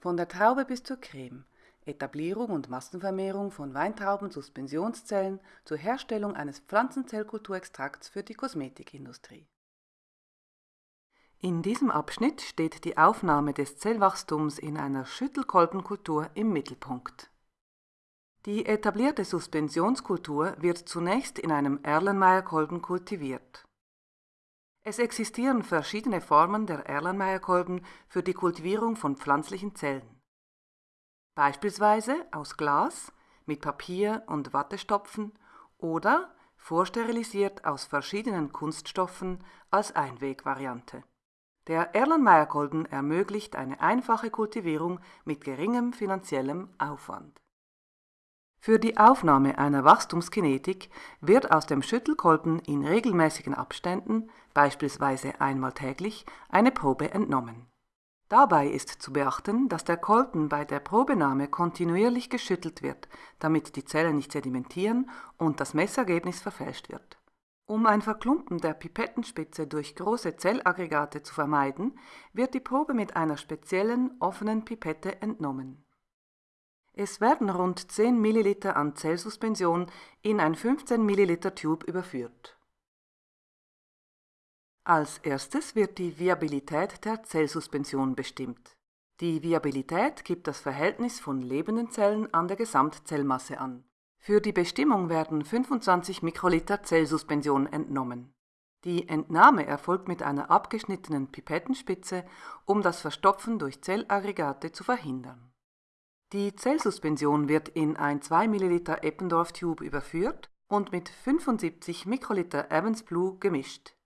Von der Traube bis zur Creme. Etablierung und Massenvermehrung von Weintrauben-Suspensionszellen zur Herstellung eines Pflanzenzellkulturextrakts für die Kosmetikindustrie. In diesem Abschnitt steht die Aufnahme des Zellwachstums in einer Schüttelkolbenkultur im Mittelpunkt. Die etablierte Suspensionskultur wird zunächst in einem Erlenmeyer-Kolben kultiviert. Es existieren verschiedene Formen der Erlenmeyer-Kolben für die Kultivierung von pflanzlichen Zellen. Beispielsweise aus Glas mit Papier und Wattestopfen oder vorsterilisiert aus verschiedenen Kunststoffen als Einwegvariante. Der Erlenmeyer-Kolben ermöglicht eine einfache Kultivierung mit geringem finanziellem Aufwand. Für die Aufnahme einer Wachstumskinetik wird aus dem Schüttelkolben in regelmäßigen Abständen, beispielsweise einmal täglich, eine Probe entnommen. Dabei ist zu beachten, dass der Kolben bei der Probenahme kontinuierlich geschüttelt wird, damit die Zellen nicht sedimentieren und das Messergebnis verfälscht wird. Um ein Verklumpen der Pipettenspitze durch große Zellaggregate zu vermeiden, wird die Probe mit einer speziellen offenen Pipette entnommen es werden rund 10 ml an Zellsuspension in ein 15 ml Tube überführt. Als erstes wird die Viabilität der Zellsuspension bestimmt. Die Viabilität gibt das Verhältnis von lebenden Zellen an der Gesamtzellmasse an. Für die Bestimmung werden 25 Mikroliter Zellsuspension entnommen. Die Entnahme erfolgt mit einer abgeschnittenen Pipettenspitze, um das Verstopfen durch Zellaggregate zu verhindern. Die Zellsuspension wird in ein 2 ml Eppendorf Tube überführt und mit 75 Mikroliter Evans Blue gemischt.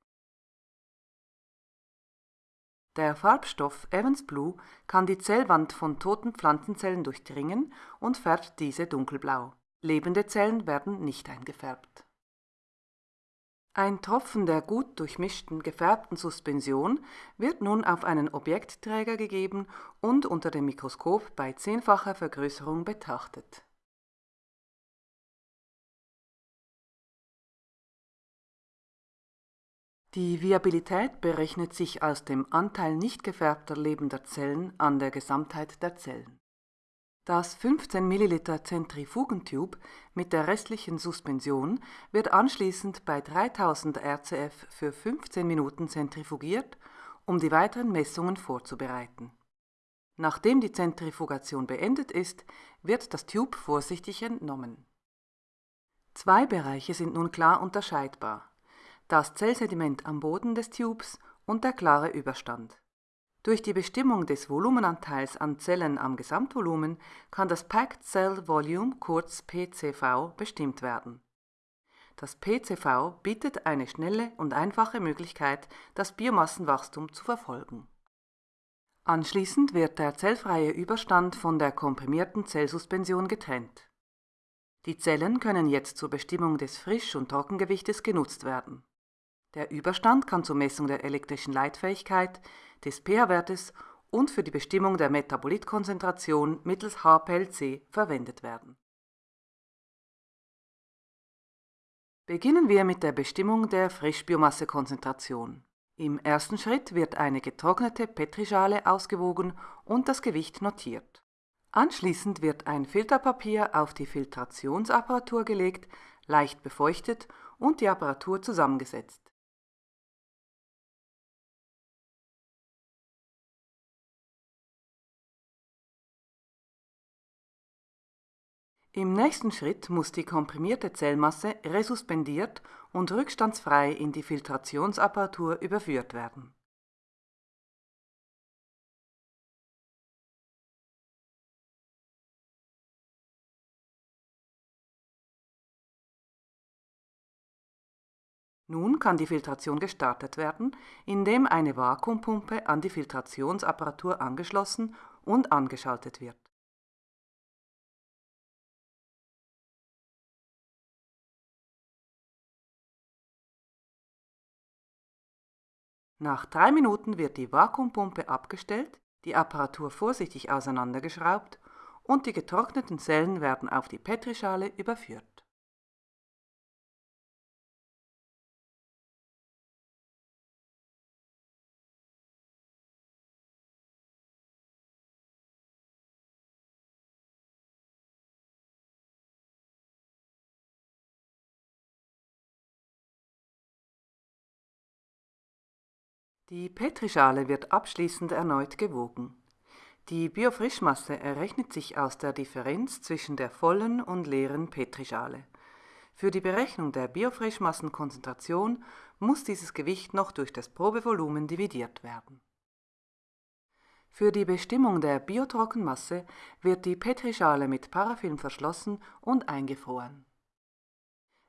Der Farbstoff Evans Blue kann die Zellwand von toten Pflanzenzellen durchdringen und färbt diese dunkelblau. Lebende Zellen werden nicht eingefärbt ein Tropfen der gut durchmischten, gefärbten Suspension wird nun auf einen Objektträger gegeben und unter dem Mikroskop bei zehnfacher Vergrößerung betrachtet. Die Viabilität berechnet sich aus dem Anteil nicht gefärbter lebender Zellen an der Gesamtheit der Zellen das 15 ml Zentrifugentube mit der restlichen Suspension wird anschließend bei 3000 RCF für 15 Minuten zentrifugiert, um die weiteren Messungen vorzubereiten. Nachdem die Zentrifugation beendet ist, wird das Tube vorsichtig entnommen. Zwei Bereiche sind nun klar unterscheidbar: das Zellsediment am Boden des Tubes und der klare Überstand durch die Bestimmung des Volumenanteils an Zellen am Gesamtvolumen kann das Packed Cell Volume kurz PCV bestimmt werden. Das PCV bietet eine schnelle und einfache Möglichkeit, das Biomassenwachstum zu verfolgen. Anschließend wird der zellfreie Überstand von der komprimierten Zellsuspension getrennt. Die Zellen können jetzt zur Bestimmung des Frisch- und Trockengewichtes genutzt werden. Der Überstand kann zur Messung der elektrischen Leitfähigkeit, des pH-Wertes und für die Bestimmung der Metabolitkonzentration mittels HPLC verwendet werden. Beginnen wir mit der Bestimmung der Frischbiomassekonzentration. Im ersten Schritt wird eine getrocknete Petrischale ausgewogen und das Gewicht notiert. Anschließend wird ein Filterpapier auf die Filtrationsapparatur gelegt, leicht befeuchtet und die Apparatur zusammengesetzt. Im nächsten Schritt muss die komprimierte Zellmasse resuspendiert und rückstandsfrei in die Filtrationsapparatur überführt werden. Nun kann die Filtration gestartet werden, indem eine Vakuumpumpe an die Filtrationsapparatur angeschlossen und angeschaltet wird Nach drei Minuten wird die Vakuumpumpe abgestellt, die Apparatur vorsichtig auseinandergeschraubt und die getrockneten Zellen werden auf die Petrischale überführt Die Petrischale wird abschließend erneut gewogen. Die Biofrischmasse errechnet sich aus der Differenz zwischen der vollen und leeren Petrischale. Für die Berechnung der Biofrischmassenkonzentration muss dieses Gewicht noch durch das Probevolumen dividiert werden. Für die Bestimmung der Biotrockenmasse wird die Petrischale mit Parafilm verschlossen und eingefroren.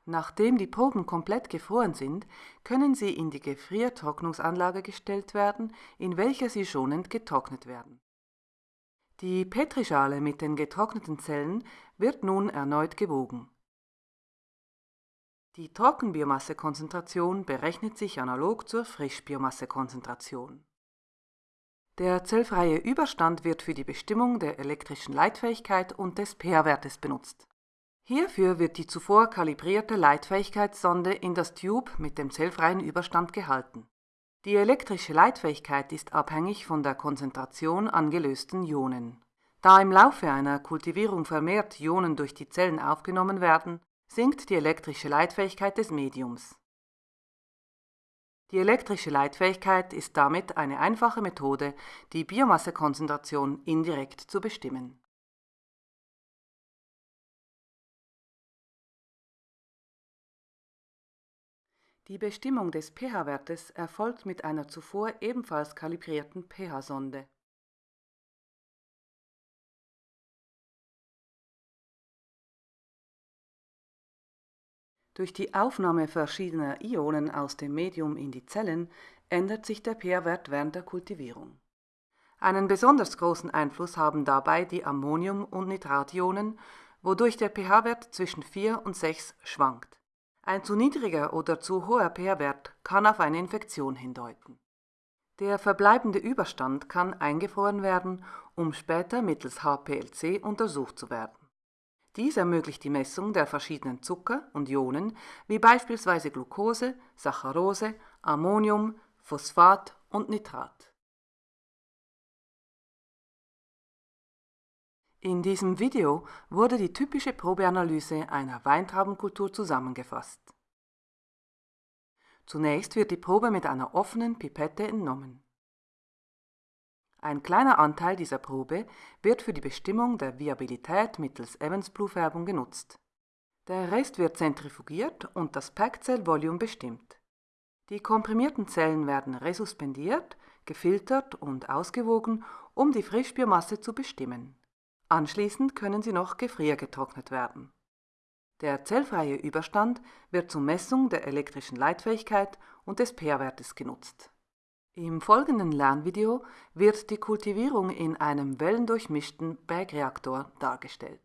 Nachdem die Proben komplett gefroren sind, können sie in die Gefriertrocknungsanlage gestellt werden, in welcher sie schonend getrocknet werden. Die Petrischale mit den getrockneten Zellen wird nun erneut gewogen. Die Trockenbiomassekonzentration berechnet sich analog zur Frischbiomassekonzentration. Der zellfreie Überstand wird für die Bestimmung der elektrischen Leitfähigkeit und des pH-Wertes benutzt. Hierfür wird die zuvor kalibrierte Leitfähigkeitssonde in das Tube mit dem zellfreien Überstand gehalten. Die elektrische Leitfähigkeit ist abhängig von der Konzentration an gelösten Ionen. Da im Laufe einer Kultivierung vermehrt Ionen durch die Zellen aufgenommen werden, sinkt die elektrische Leitfähigkeit des Mediums. Die elektrische Leitfähigkeit ist damit eine einfache Methode, die Biomassekonzentration indirekt zu bestimmen. Die Bestimmung des pH-Wertes erfolgt mit einer zuvor ebenfalls kalibrierten pH-Sonde. Durch die Aufnahme verschiedener Ionen aus dem Medium in die Zellen ändert sich der pH-Wert während der Kultivierung. Einen besonders großen Einfluss haben dabei die Ammonium- und Nitrationen, wodurch der pH-Wert zwischen 4 und 6 schwankt. Ein zu niedriger oder zu hoher pH-Wert kann auf eine Infektion hindeuten. Der verbleibende Überstand kann eingefroren werden, um später mittels HPLC untersucht zu werden. Dies ermöglicht die Messung der verschiedenen Zucker und Ionen, wie beispielsweise Glucose, Saccharose, Ammonium, Phosphat und Nitrat. In diesem Video wurde die typische Probeanalyse einer Weintraubenkultur zusammengefasst. Zunächst wird die Probe mit einer offenen Pipette entnommen. Ein kleiner Anteil dieser Probe wird für die Bestimmung der Viabilität mittels Evans-Blue-Färbung genutzt. Der Rest wird zentrifugiert und das Packed-Cell-Volume bestimmt. Die komprimierten Zellen werden resuspendiert, gefiltert und ausgewogen, um die Frischbiomasse zu bestimmen. Anschließend können sie noch gefriergetrocknet werden. Der zellfreie Überstand wird zur Messung der elektrischen Leitfähigkeit und des pH-Wertes genutzt. Im folgenden Lernvideo wird die Kultivierung in einem wellendurchmischten Bergreaktor dargestellt.